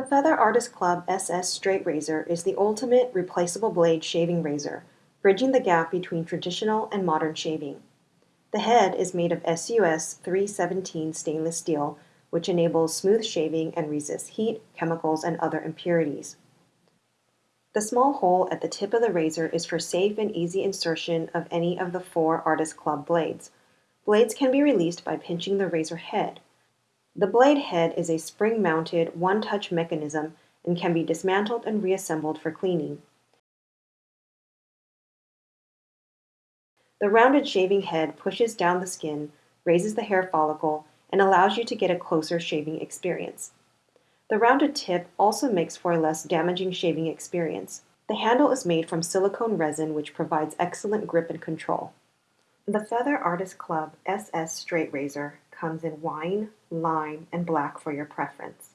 The Feather Artist Club SS Straight Razor is the ultimate replaceable blade shaving razor, bridging the gap between traditional and modern shaving. The head is made of SUS 317 stainless steel, which enables smooth shaving and resists heat, chemicals, and other impurities. The small hole at the tip of the razor is for safe and easy insertion of any of the four Artist Club blades. Blades can be released by pinching the razor head. The blade head is a spring-mounted, one-touch mechanism and can be dismantled and reassembled for cleaning. The rounded shaving head pushes down the skin, raises the hair follicle, and allows you to get a closer shaving experience. The rounded tip also makes for a less damaging shaving experience. The handle is made from silicone resin which provides excellent grip and control. The Feather Artist Club SS Straight Razor comes in wine, lime, and black for your preference.